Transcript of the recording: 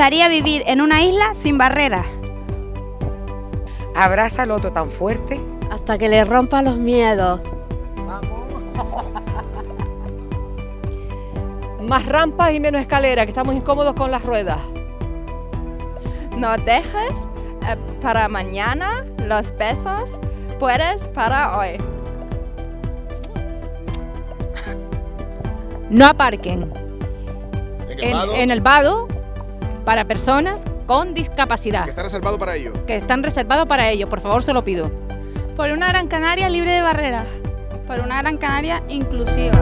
gustaría vivir en una isla sin barreras. Abraza al otro tan fuerte. Hasta que le rompa los miedos. Más rampas y menos escalera, que estamos incómodos con las ruedas. No dejes eh, para mañana los besos, puedes para hoy. No aparquen En el en, vado, en el vado para personas con discapacidad, que está reservado para ello. que están reservados para ello. Por favor, se lo pido. Por una Gran Canaria libre de barreras. Por una Gran Canaria inclusiva.